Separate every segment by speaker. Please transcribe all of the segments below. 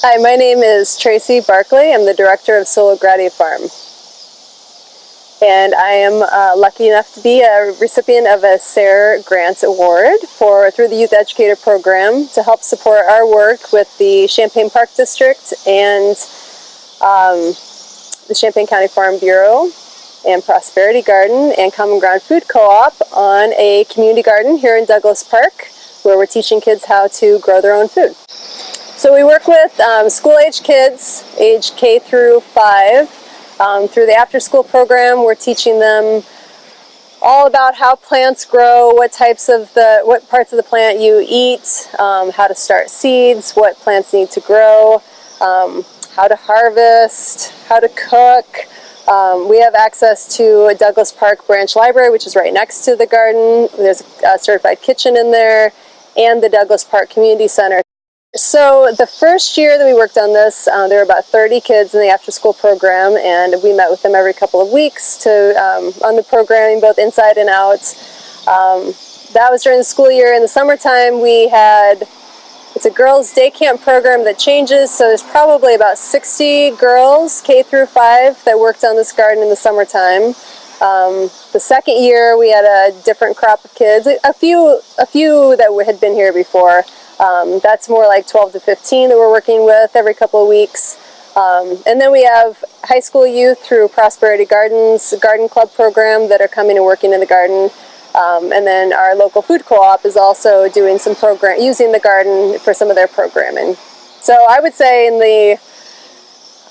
Speaker 1: Hi, my name is Tracy Barkley. I'm the director of Sola Gratia Farm. And I am uh, lucky enough to be a recipient of a SARE Grant Award for through the Youth Educator Program to help support our work with the Champaign Park District and um, the Champaign County Farm Bureau and Prosperity Garden and Common Ground Food Co-op on a community garden here in Douglas Park where we're teaching kids how to grow their own food. So we work with um, school-age kids, age K through 5. Um, through the after-school program, we're teaching them all about how plants grow, what types of the, what parts of the plant you eat, um, how to start seeds, what plants need to grow, um, how to harvest, how to cook. Um, we have access to a Douglas Park Branch Library, which is right next to the garden. There's a certified kitchen in there, and the Douglas Park Community Center. So the first year that we worked on this, uh, there were about 30 kids in the after-school program, and we met with them every couple of weeks to um, on the programming, both inside and out. Um, that was during the school year. In the summertime, we had it's a girls' day camp program that changes, so there's probably about 60 girls, K through 5, that worked on this garden in the summertime. Um, the second year, we had a different crop of kids, a few, a few that had been here before. Um, that's more like 12 to 15 that we're working with every couple of weeks. Um, and then we have high school youth through Prosperity Gardens Garden Club program that are coming and working in the garden. Um, and then our local food co-op is also doing some program, using the garden for some of their programming. So I would say in the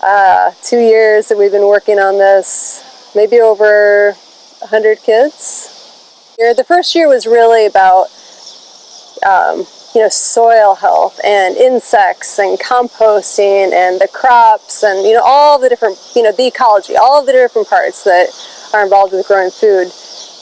Speaker 1: uh, two years that we've been working on this, maybe over 100 kids. The first year was really about um, you know, soil health and insects and composting and the crops and, you know, all the different, you know, the ecology, all the different parts that are involved with growing food.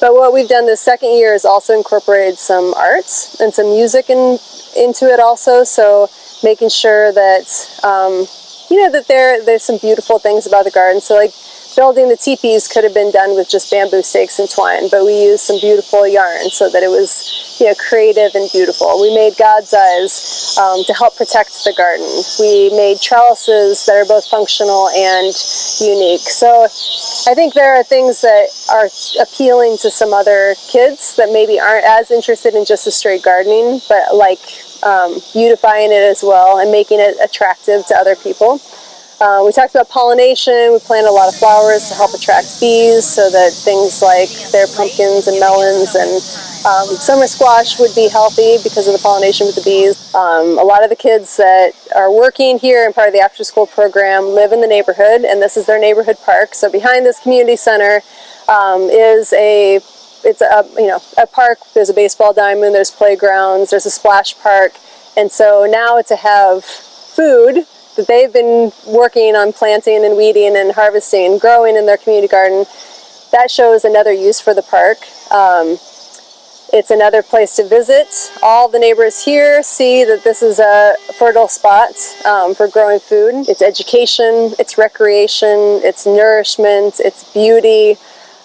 Speaker 1: But what we've done this second year is also incorporated some arts and some music in, into it also. So making sure that, um, you know, that there, there's some beautiful things about the garden. So like building the teepees could have been done with just bamboo stakes and twine, but we used some beautiful yarn so that it was you know, creative and beautiful. We made God's eyes um, to help protect the garden. We made trellises that are both functional and unique. So I think there are things that are appealing to some other kids that maybe aren't as interested in just a straight gardening, but like um, beautifying it as well and making it attractive to other people. Uh, we talked about pollination. We planted a lot of flowers to help attract bees so that things like their pumpkins and melons and um, summer squash would be healthy because of the pollination with the bees. Um, a lot of the kids that are working here and part of the after school program live in the neighborhood and this is their neighborhood park. So behind this community center um, is a it's a you know a park. There's a baseball diamond. There's playgrounds. There's a splash park, and so now to have food that they've been working on planting and weeding and harvesting, and growing in their community garden, that shows another use for the park. Um, it's another place to visit. All the neighbors here see that this is a fertile spot um, for growing food. It's education, it's recreation, it's nourishment, it's beauty,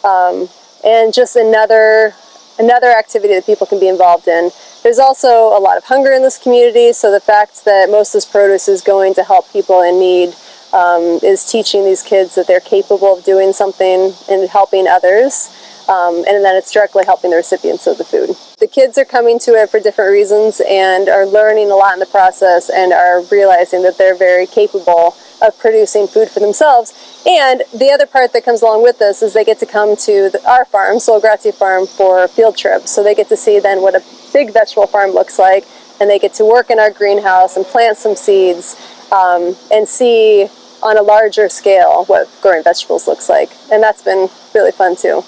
Speaker 1: um, and just another, another activity that people can be involved in. There's also a lot of hunger in this community, so the fact that most of this produce is going to help people in need um, is teaching these kids that they're capable of doing something and helping others. Um, and then it's directly helping the recipients of the food. The kids are coming to it for different reasons and are learning a lot in the process and are realizing that they're very capable of producing food for themselves. And the other part that comes along with this is they get to come to the, our farm, Gratia Farm, for field trips. So they get to see then what a big vegetable farm looks like, and they get to work in our greenhouse and plant some seeds um, and see on a larger scale what growing vegetables looks like. And that's been really fun too.